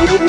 Ooh!